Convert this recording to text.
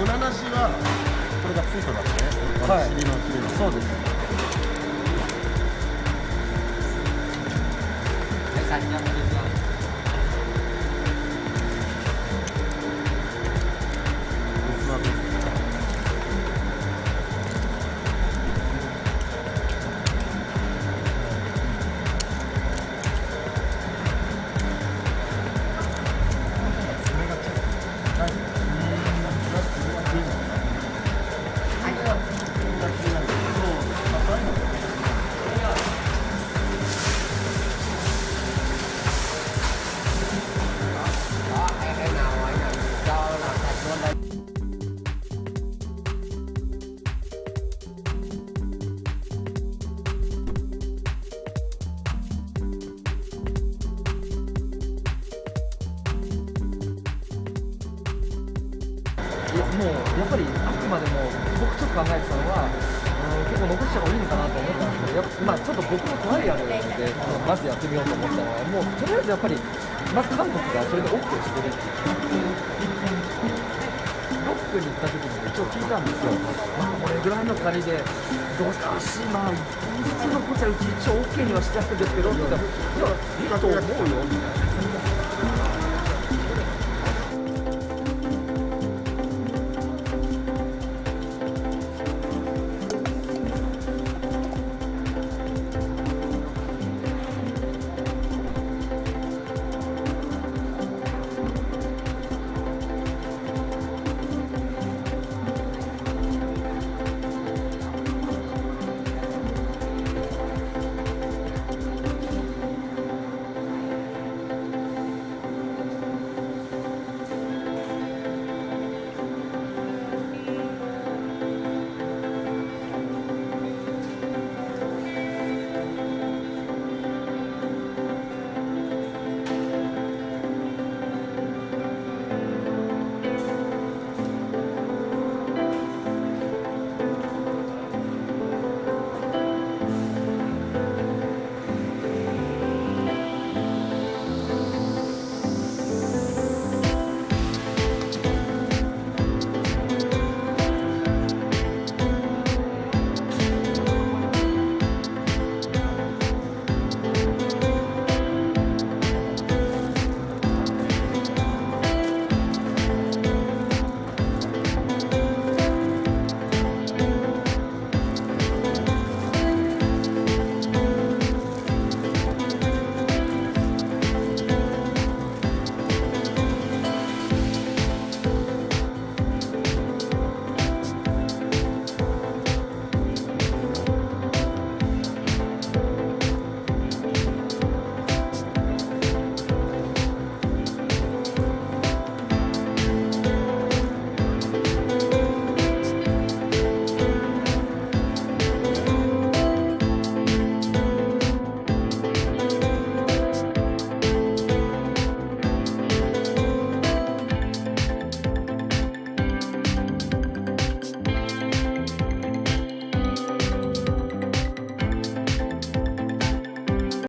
おなしはこれがついてますねはい尻の尻のそうですはい、もうやっぱりあくまでも僕ちょっと考えてたのは、うん、結構残した方がいいのかなと思ったんですけどやっぱ、まあ、ちょっと僕のトライアルでまずやってみようと思ったのはもうとりあえずやっぱりまず韓国がそれで OK してるっていう。ロックに行った時に一応聞いたんですよ、まあ、これぐらいの借りでどうかしまあ普通のこちはうち一応 OK にはしてあるんですけどって言ったらいやいいと思うよ。みたいな